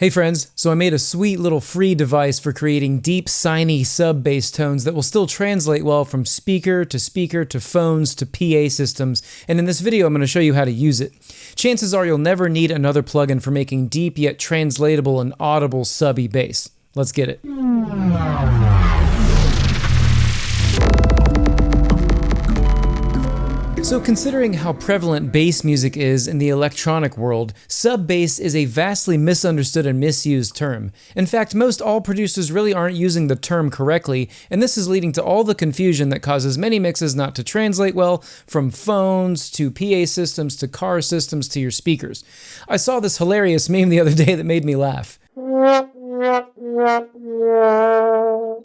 Hey friends, so I made a sweet little free device for creating deep, signy sub bass tones that will still translate well from speaker to speaker to phones to PA systems, and in this video I'm going to show you how to use it. Chances are you'll never need another plugin for making deep yet translatable and audible subby bass. Let's get it. So considering how prevalent bass music is in the electronic world, sub-bass is a vastly misunderstood and misused term. In fact, most all producers really aren't using the term correctly, and this is leading to all the confusion that causes many mixes not to translate well, from phones to PA systems to car systems to your speakers. I saw this hilarious meme the other day that made me laugh.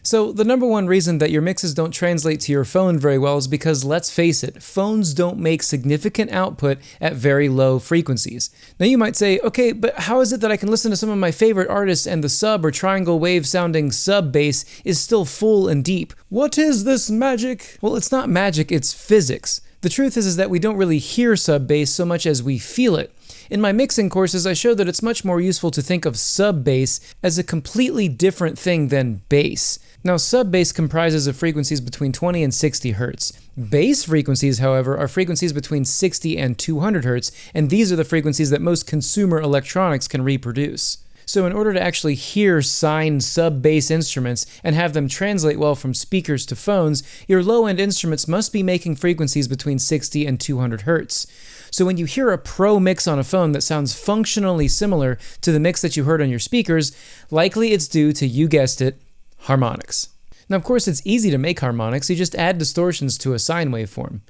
So the number one reason that your mixes don't translate to your phone very well is because let's face it, phones don't make significant output at very low frequencies. Now you might say, okay, but how is it that I can listen to some of my favorite artists and the sub or triangle wave sounding sub bass is still full and deep? What is this magic? Well, it's not magic, it's physics. The truth is, is that we don't really hear sub bass so much as we feel it. In my mixing courses, I show that it's much more useful to think of sub bass as a completely different thing than bass. Now, sub bass comprises of frequencies between 20 and 60 Hz. Bass frequencies, however, are frequencies between 60 and 200 Hz, and these are the frequencies that most consumer electronics can reproduce. So in order to actually hear signed sub-bass instruments and have them translate well from speakers to phones, your low-end instruments must be making frequencies between 60 and 200 Hz. So when you hear a pro mix on a phone that sounds functionally similar to the mix that you heard on your speakers, likely it's due to, you guessed it, harmonics. Now of course it's easy to make harmonics, you just add distortions to a sine waveform.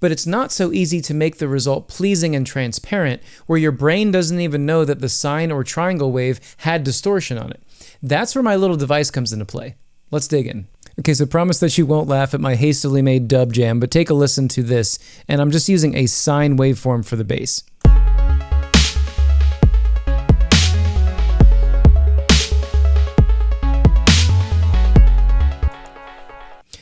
But it's not so easy to make the result pleasing and transparent where your brain doesn't even know that the sine or triangle wave had distortion on it. That's where my little device comes into play. Let's dig in. Okay, so promise that you won't laugh at my hastily made dub jam, but take a listen to this, and I'm just using a sine waveform for the bass.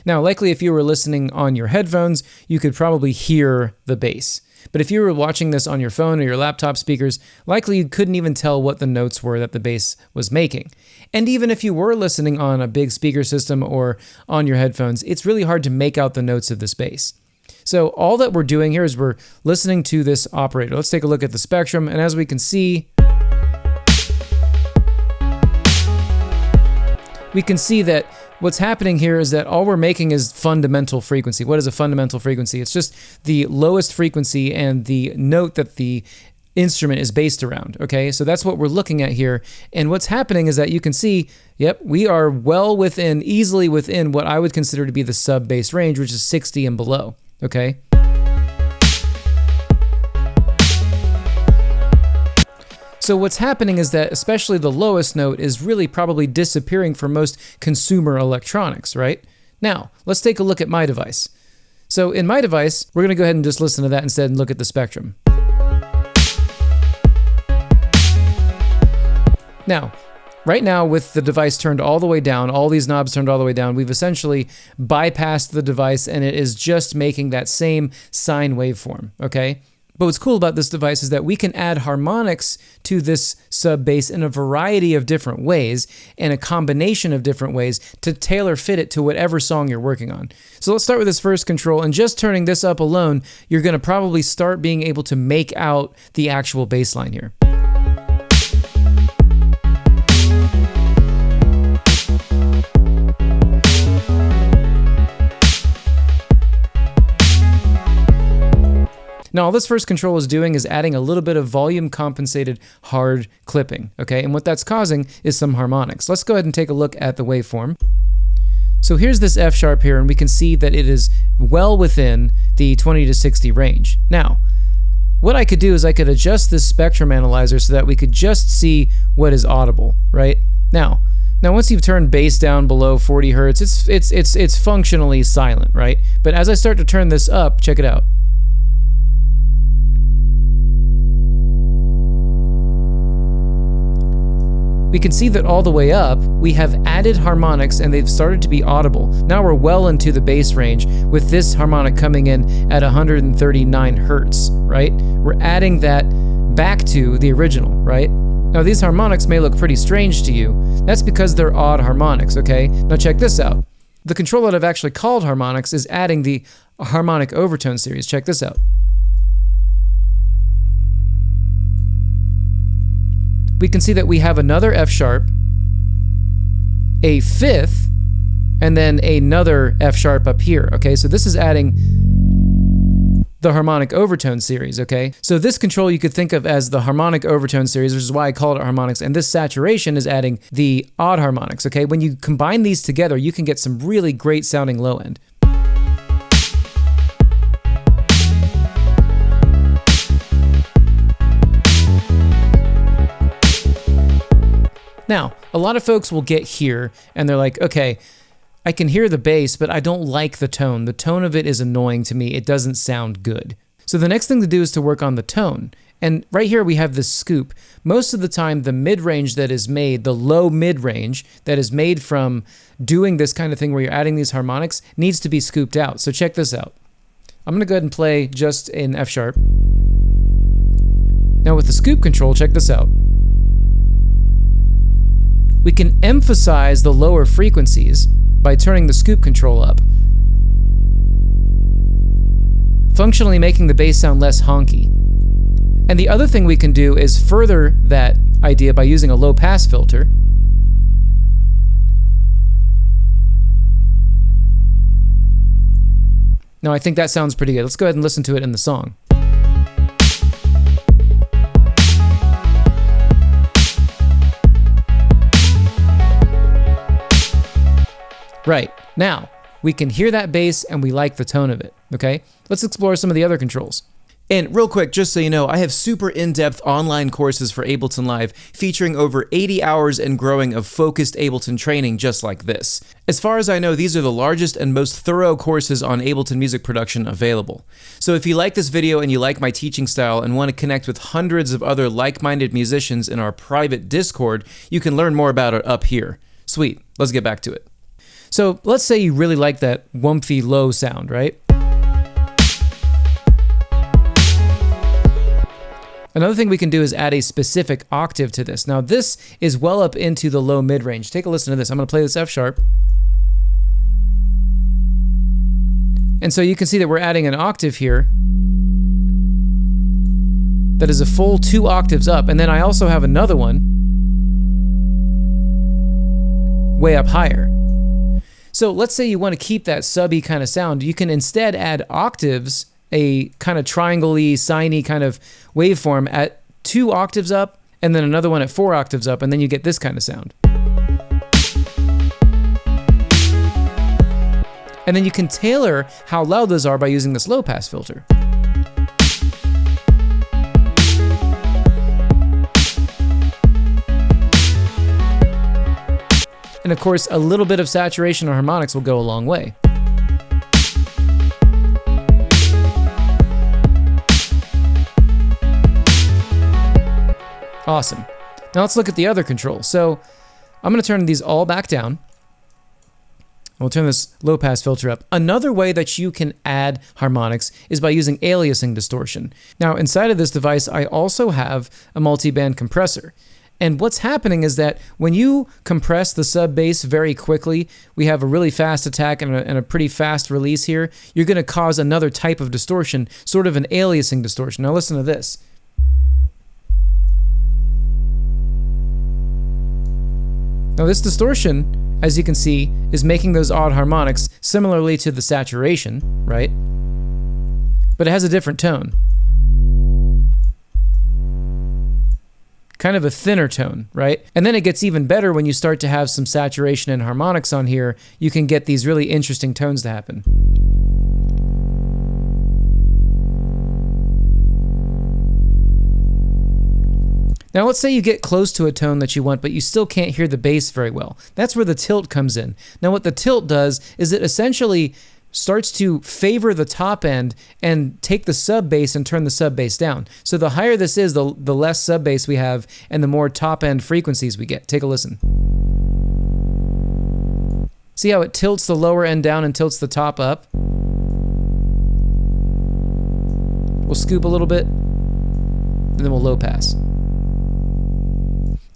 Now, likely if you were listening on your headphones, you could probably hear the bass. But if you were watching this on your phone or your laptop speakers, likely you couldn't even tell what the notes were that the bass was making. And even if you were listening on a big speaker system or on your headphones, it's really hard to make out the notes of this bass. So all that we're doing here is we're listening to this operator. Let's take a look at the spectrum, and as we can see, we can see that what's happening here is that all we're making is fundamental frequency. What is a fundamental frequency? It's just the lowest frequency and the note that the instrument is based around. Okay, so that's what we're looking at here. And what's happening is that you can see, yep, we are well within, easily within what I would consider to be the sub bass range, which is 60 and below. Okay. So what's happening is that especially the lowest note is really probably disappearing for most consumer electronics, right? Now, let's take a look at my device. So in my device, we're going to go ahead and just listen to that instead and look at the spectrum. Now, right now with the device turned all the way down, all these knobs turned all the way down, we've essentially bypassed the device and it is just making that same sine waveform, okay? But what's cool about this device is that we can add harmonics to this sub bass in a variety of different ways and a combination of different ways to tailor fit it to whatever song you're working on. So let's start with this first control and just turning this up alone, you're going to probably start being able to make out the actual bass line here. Now all this first control is doing is adding a little bit of volume compensated hard clipping, okay? And what that's causing is some harmonics. Let's go ahead and take a look at the waveform. So here's this F sharp here, and we can see that it is well within the 20 to 60 range. Now, what I could do is I could adjust this spectrum analyzer so that we could just see what is audible, right? Now, now once you've turned bass down below 40 hertz, it's it's it's it's functionally silent, right? But as I start to turn this up, check it out. We can see that all the way up, we have added harmonics and they've started to be audible. Now we're well into the bass range with this harmonic coming in at 139 hertz, right? We're adding that back to the original, right? Now these harmonics may look pretty strange to you. That's because they're odd harmonics, okay? Now check this out. The control that I've actually called harmonics is adding the harmonic overtone series. Check this out. We can see that we have another F sharp, a fifth, and then another F sharp up here, okay? So this is adding the harmonic overtone series, okay? So this control you could think of as the harmonic overtone series, which is why I call it harmonics, and this saturation is adding the odd harmonics, okay? When you combine these together, you can get some really great sounding low end. Now, a lot of folks will get here and they're like, okay, I can hear the bass, but I don't like the tone. The tone of it is annoying to me. It doesn't sound good. So the next thing to do is to work on the tone. And right here we have this scoop. Most of the time, the mid range that is made, the low mid range that is made from doing this kind of thing where you're adding these harmonics, needs to be scooped out. So check this out. I'm going to go ahead and play just in F sharp. Now with the scoop control, check this out. We can emphasize the lower frequencies by turning the scoop control up, functionally making the bass sound less honky. And the other thing we can do is further that idea by using a low pass filter. Now I think that sounds pretty good. Let's go ahead and listen to it in the song. Right. Now, we can hear that bass and we like the tone of it, okay? Let's explore some of the other controls. And real quick, just so you know, I have super in-depth online courses for Ableton Live featuring over 80 hours and growing of focused Ableton training just like this. As far as I know, these are the largest and most thorough courses on Ableton music production available. So if you like this video and you like my teaching style and want to connect with hundreds of other like-minded musicians in our private Discord, you can learn more about it up here. Sweet, let's get back to it. So let's say you really like that wumpy low sound, right? Another thing we can do is add a specific octave to this. Now this is well up into the low mid range. Take a listen to this. I'm going to play this F sharp. And so you can see that we're adding an octave here that is a full two octaves up. And then I also have another one way up higher. So let's say you want to keep that subby kind of sound. You can instead add octaves, a kind of triangle-y, kind of waveform at two octaves up, and then another one at four octaves up, and then you get this kind of sound. And then you can tailor how loud those are by using this low pass filter. And of course, a little bit of saturation or harmonics will go a long way. Awesome. Now let's look at the other controls. So I'm going to turn these all back down. We'll turn this low pass filter up. Another way that you can add harmonics is by using aliasing distortion. Now inside of this device, I also have a multi-band compressor. And what's happening is that when you compress the sub bass very quickly, we have a really fast attack and a, and a pretty fast release here, you're going to cause another type of distortion, sort of an aliasing distortion. Now listen to this. Now this distortion, as you can see, is making those odd harmonics similarly to the saturation, right? But it has a different tone. Kind of a thinner tone, right? And then it gets even better when you start to have some saturation and harmonics on here. You can get these really interesting tones to happen. Now let's say you get close to a tone that you want, but you still can't hear the bass very well. That's where the tilt comes in. Now what the tilt does is it essentially starts to favor the top end and take the sub bass and turn the sub bass down. So the higher this is, the, the less sub bass we have and the more top end frequencies we get. Take a listen. See how it tilts the lower end down and tilts the top up? We'll scoop a little bit and then we'll low pass.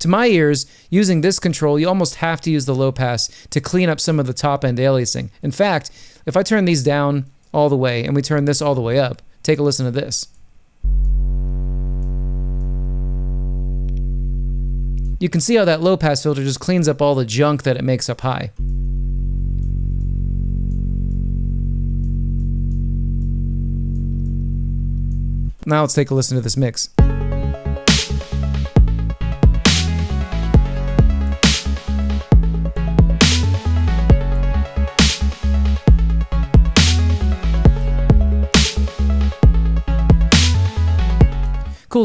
To my ears, using this control, you almost have to use the low pass to clean up some of the top end aliasing. In fact, if I turn these down all the way and we turn this all the way up, take a listen to this. You can see how that low pass filter just cleans up all the junk that it makes up high. Now let's take a listen to this mix.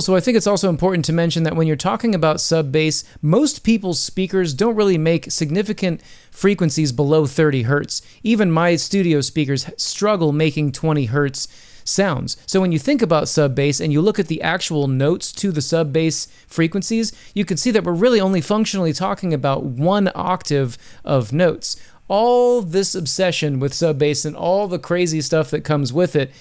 So I think it's also important to mention that when you're talking about sub bass, most people's speakers don't really make significant frequencies below 30 hertz. Even my studio speakers struggle making 20 hertz sounds. So when you think about sub bass and you look at the actual notes to the sub bass frequencies, you can see that we're really only functionally talking about one octave of notes. All this obsession with sub bass and all the crazy stuff that comes with it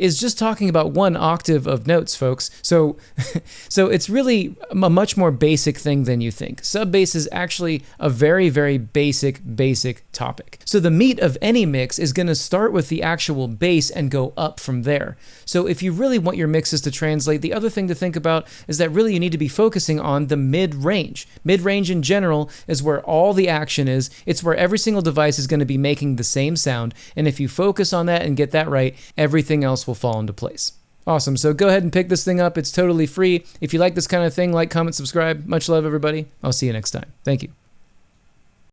is just talking about one octave of notes, folks. So, so it's really a much more basic thing than you think. Sub bass is actually a very, very basic, basic topic. So the meat of any mix is going to start with the actual bass and go up from there. So if you really want your mixes to translate, the other thing to think about is that really you need to be focusing on the mid-range. Mid-range in general is where all the action is. It's where every single device is going to be making the same sound. And if you focus on that and get that right, everything else will fall into place. Awesome. So go ahead and pick this thing up. It's totally free. If you like this kind of thing, like, comment, subscribe. Much love, everybody. I'll see you next time. Thank you.